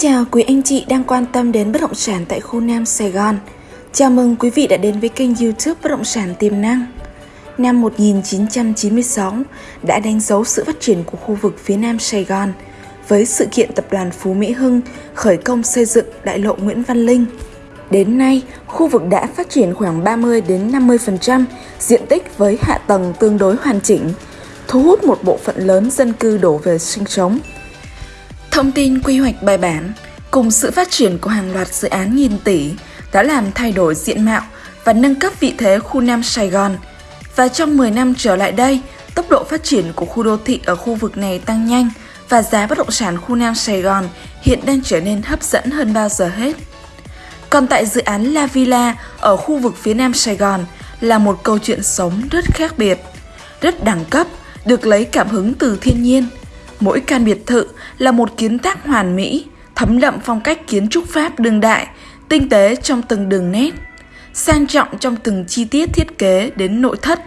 chào quý anh chị đang quan tâm đến bất động sản tại khu Nam Sài Gòn. Chào mừng quý vị đã đến với kênh YouTube Bất động sản tiềm năng. Năm 1996 đã đánh dấu sự phát triển của khu vực phía Nam Sài Gòn với sự kiện tập đoàn Phú Mỹ Hưng khởi công xây dựng đại lộ Nguyễn Văn Linh. Đến nay, khu vực đã phát triển khoảng 30 đến 50% diện tích với hạ tầng tương đối hoàn chỉnh, thu hút một bộ phận lớn dân cư đổ về sinh sống. Thông tin quy hoạch bài bản cùng sự phát triển của hàng loạt dự án nghìn tỷ đã làm thay đổi diện mạo và nâng cấp vị thế khu Nam Sài Gòn. Và trong 10 năm trở lại đây, tốc độ phát triển của khu đô thị ở khu vực này tăng nhanh và giá bất động sản khu Nam Sài Gòn hiện đang trở nên hấp dẫn hơn bao giờ hết. Còn tại dự án La Villa ở khu vực phía Nam Sài Gòn là một câu chuyện sống rất khác biệt, rất đẳng cấp, được lấy cảm hứng từ thiên nhiên – Mỗi căn biệt thự là một kiến tác hoàn mỹ, thấm đậm phong cách kiến trúc Pháp đương đại, tinh tế trong từng đường nét, sang trọng trong từng chi tiết thiết kế đến nội thất.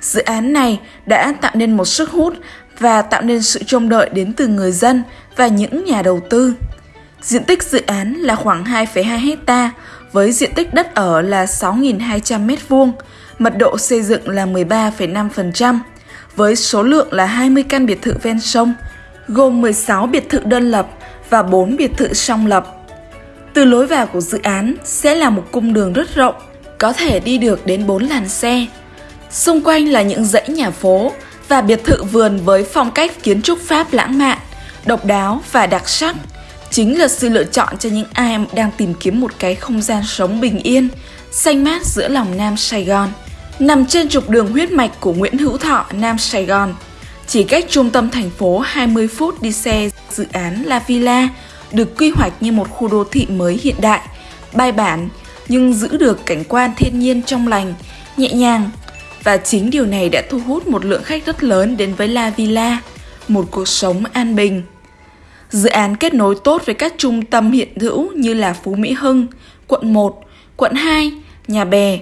Dự án này đã tạo nên một sức hút và tạo nên sự trông đợi đến từ người dân và những nhà đầu tư. Diện tích dự án là khoảng 2,2 hecta với diện tích đất ở là 6.200 m2, mật độ xây dựng là 13,5%, với số lượng là 20 căn biệt thự ven sông, gồm 16 biệt thự đơn lập và 4 biệt thự song lập. Từ lối vào của dự án sẽ là một cung đường rất rộng, có thể đi được đến 4 làn xe. Xung quanh là những dãy nhà phố và biệt thự vườn với phong cách kiến trúc Pháp lãng mạn, độc đáo và đặc sắc. Chính là sự lựa chọn cho những ai đang tìm kiếm một cái không gian sống bình yên, xanh mát giữa lòng Nam Sài Gòn nằm trên trục đường huyết mạch của Nguyễn Hữu Thọ, Nam Sài Gòn. Chỉ cách trung tâm thành phố 20 phút đi xe, dự án La Villa được quy hoạch như một khu đô thị mới hiện đại, bài bản nhưng giữ được cảnh quan thiên nhiên trong lành, nhẹ nhàng. Và chính điều này đã thu hút một lượng khách rất lớn đến với La Villa, một cuộc sống an bình. Dự án kết nối tốt với các trung tâm hiện hữu như là Phú Mỹ Hưng, quận 1, quận 2, Nhà Bè,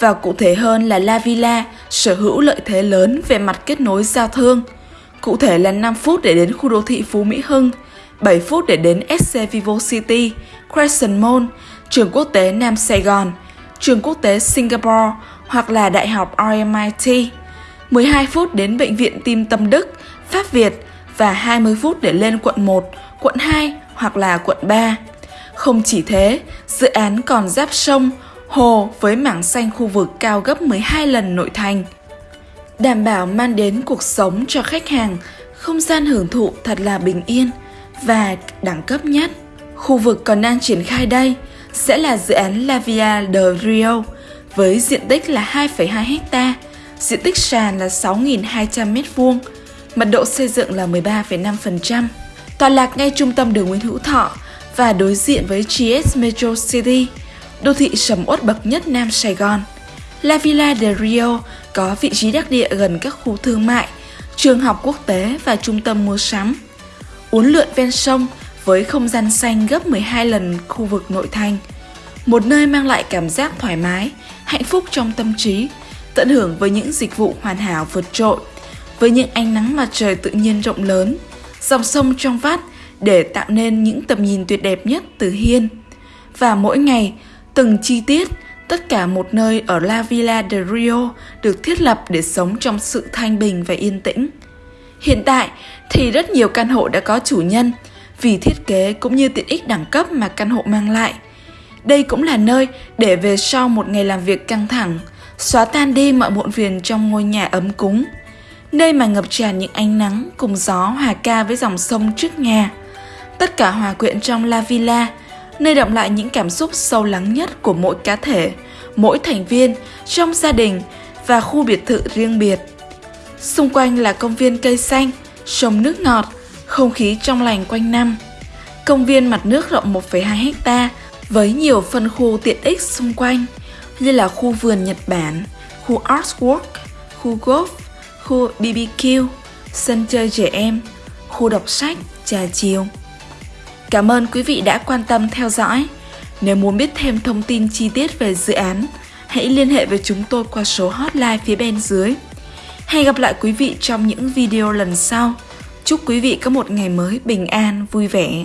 và cụ thể hơn là La Villa sở hữu lợi thế lớn về mặt kết nối giao thương. Cụ thể là 5 phút để đến khu đô thị Phú Mỹ Hưng, 7 phút để đến SC Vivo City, Crescent Mall, trường quốc tế Nam Sài Gòn, trường quốc tế Singapore hoặc là Đại học RMIT, 12 phút đến Bệnh viện Tim Tâm Đức, Pháp Việt và 20 phút để lên quận 1, quận 2 hoặc là quận 3. Không chỉ thế, dự án còn giáp sông, hồ với mảng xanh khu vực cao gấp 12 lần nội thành. Đảm bảo mang đến cuộc sống cho khách hàng không gian hưởng thụ thật là bình yên và đẳng cấp nhất. Khu vực còn đang triển khai đây sẽ là dự án La Via de Rio với diện tích là 2,2 hecta, diện tích sàn là 6.200 m2, mật độ xây dựng là 13,5%. Tọa lạc ngay trung tâm đường Nguyễn Hữu Thọ và đối diện với GS Metro City – đô thị sầm uất bậc nhất Nam Sài Gòn. La Villa de Rio có vị trí đắc địa gần các khu thương mại, trường học quốc tế và trung tâm mua sắm. Uốn lượn ven sông với không gian xanh gấp 12 lần khu vực nội thành. Một nơi mang lại cảm giác thoải mái, hạnh phúc trong tâm trí, tận hưởng với những dịch vụ hoàn hảo vượt trội, với những ánh nắng mặt trời tự nhiên rộng lớn, dòng sông trong vắt để tạo nên những tầm nhìn tuyệt đẹp nhất từ hiên. Và mỗi ngày, Từng chi tiết, tất cả một nơi ở La Villa de Rio được thiết lập để sống trong sự thanh bình và yên tĩnh. Hiện tại thì rất nhiều căn hộ đã có chủ nhân vì thiết kế cũng như tiện ích đẳng cấp mà căn hộ mang lại. Đây cũng là nơi để về sau một ngày làm việc căng thẳng, xóa tan đi mọi muộn phiền trong ngôi nhà ấm cúng. Nơi mà ngập tràn những ánh nắng cùng gió hòa ca với dòng sông trước nhà. Tất cả hòa quyện trong La Villa nơi động lại những cảm xúc sâu lắng nhất của mỗi cá thể, mỗi thành viên trong gia đình và khu biệt thự riêng biệt. Xung quanh là công viên cây xanh, sông nước ngọt, không khí trong lành quanh năm. Công viên mặt nước rộng 1,2 hecta với nhiều phân khu tiện ích xung quanh như là khu vườn Nhật Bản, khu Artwork, khu golf, khu BBQ, sân chơi trẻ em, khu đọc sách, trà chiều. Cảm ơn quý vị đã quan tâm theo dõi. Nếu muốn biết thêm thông tin chi tiết về dự án, hãy liên hệ với chúng tôi qua số hotline phía bên dưới. Hẹn gặp lại quý vị trong những video lần sau. Chúc quý vị có một ngày mới bình an, vui vẻ.